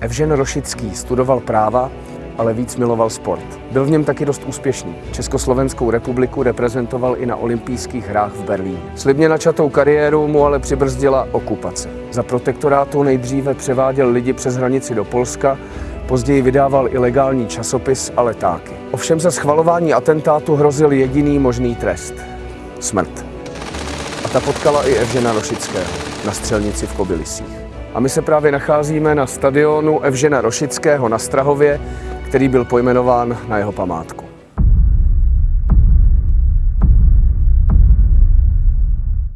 Evžen Rošický studoval práva, ale víc miloval sport. Byl v něm taky dost úspěšný. Československou republiku reprezentoval i na olympijských hrách v Berlíně. Slibně načatou kariéru mu ale přibrzdila okupace. Za protektorátu nejdříve převáděl lidi přes hranici do Polska, později vydával ilegální časopis a letáky. Ovšem za schvalování atentátu hrozil jediný možný trest. Smrt. A ta potkala i Evžena Rošického na střelnici v Kobylisích. A my se právě nacházíme na stadionu Evžena Rošického na Strahově, který byl pojmenován na jeho památku.